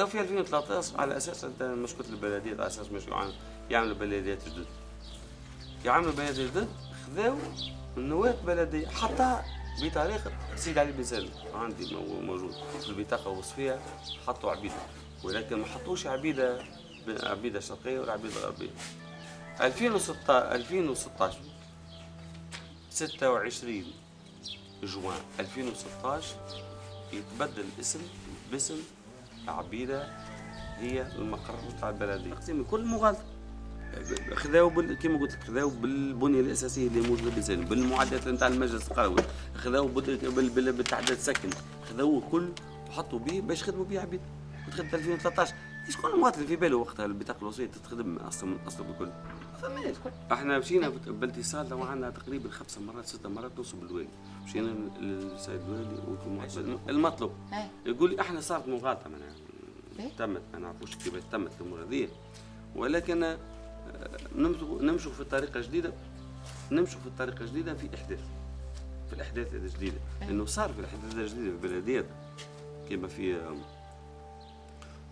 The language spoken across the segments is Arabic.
خذوا في 2013 على أساس أنت مشكله البلديات على أساس مش يعملوا بلديات جدد. يعملوا بلديات جدد خذوا النواب بلدية حتى بتاريخ سيد علي بن سالم عندي موجود في البطاقة الوصفيه حطوا عبيدة ولكن ما حطوش عبيدة عبيدة شرقية ولا عبيدة غربية. 2016 2016 26 جوان 2016 يتبدل الاسم باسم عبيدة هي المقر بتاع البلديه تقسيم كل مغالطه خذاو بال... كما قلت لك خذاو بالبنية الأساسية اللي موجودة بالزين بالمعدات نتاع المجلس القروي خذاو بال... بال... بالتعداد السكن خذاوه كل وحطوا به باش يخدموا به عبيد. وتخدم 2013 شكون المواطن في باله وقتها البطاقه الوصيه تتخدم أصلا أصلا بكل. فماش إحنا مشينا بالاتصال لو عندنا تقريبا خمسة مرات ستة مرات نوصل بالوالي مشينا للسيد الوالي المطلوب. يقول لي إحنا صارت مغالطة معناها تمت ما نعرفوش كيف تمت الأمور هذه ولكن آه، نمشوا في طريقة جديدة. نمشوا في طريقة جديدة في إحداث. في الأحداث الجديده لأنه صار في الأحداث الجديده في البلديات كما في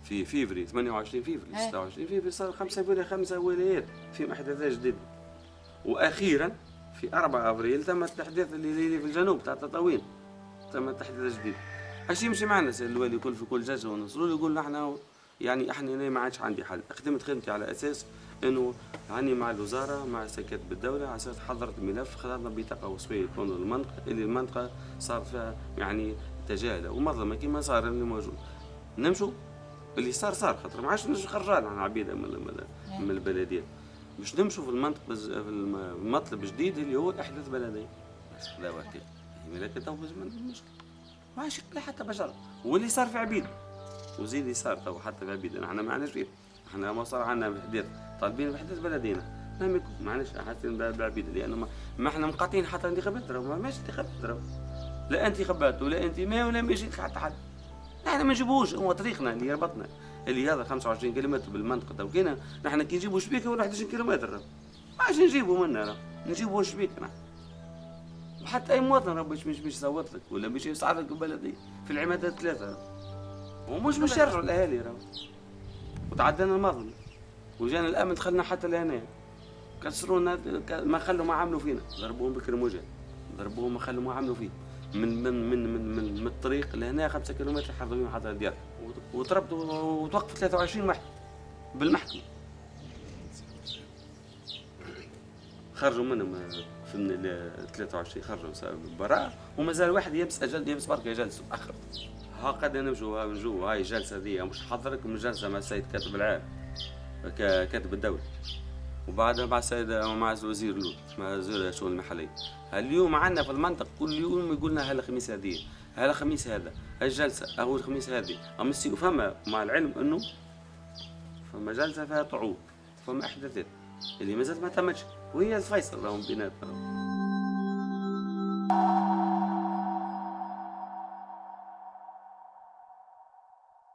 في فيفري 28 فيفري 26 فيفري صار خمسة ولايات خمسة ولايات في احداثات جديدة. وأخيرا في 4 أبريل تم الاحداث اللي في الجنوب تاع تطاوين تم احداث جديد اش يمشي معنا الوالي يقول في كل جلسة ونصلوا له يقول نحن يعني إحنا أنا ما عادش عندي حل؟ خدمت خدمتي على أساس إنه هاني مع الوزارة مع سكات بالدولة على أساس حضرت الملف خذنا بطاقه وصفية تكون المنطقة اللي المنطقة صار فيها يعني تجاهله ومظلمة كما صار اللي موجود. نمشوا؟ اللي صار صار خاطر ما عادش نخرجان عن عبيدة من, من, من البلديات باش نمشوا في المنطق في المطلب الجديد اللي هو احداث بلديه بس لا وقت. لكن تو مشكل ما عادش حتى بشر. واللي صار في عبيد وزيد اللي صار تو حتى في عبيد إحنا ما عندناش فيه. إحنا ما صار عندنا احداث طالبين بحدث بلدينا. ما معلش حاسين بعبيد لأنه ما إحنا مقاطعين حتى انتخابات ما ماشي انتخابات. لا انتخابات ولا انتماء ولا ما يجيك حتى حد. نحن ما نجيبوش هو طريقنا اللي ربطنا. اللي هذا 25 كيلومتر بالمنطقة توكينا نحن كي نجيبوا شبيكه ولا 11 كيلومتر. ما عادش نجيبوا منا نجيبوا شبيكه وحتى أي مواطن راه باش مش يصوت لك ولا باش يسعى لك بلدي في العمادات الثلاثه ومش باش يرجعوا الاهالي راه. وتعدينا المظلم. وجانا الامن دخلنا حتى لهنا. كسرونا ما خلوا ما عملوا فينا. ضربوهم بكرموجة. ضربوهم ما خلوا ما عملوا فيه. من من من من من, من الطريق لهنا 5 كيلومتر حضروا حتى الديار وضربت وتوقف 23 واحد بالمحكمة. خرجوا منهم في من 23 خرجوا براء ومازال واحد يبس أجل يبس برك جلسوا آخر. ها قد نمشوا نجوا هاي الجلسه ذي مش حضرك من جلسه مع السيد كاتب العام كاتب الدولة. وبعدها مع السيد مع الوزير لوط مع وزير الشؤون المحليه اليوم عندنا في المنطقة كل يوم يقول لنا هالخميس هذه هالخميس هذا الجلسة أو الخميس هذه. أما فما مع العلم إنه فما جلسة فيها طعوب فما أحداثات اللي مازالت ما تمتش وهي الفيصل راهم بيناتنا.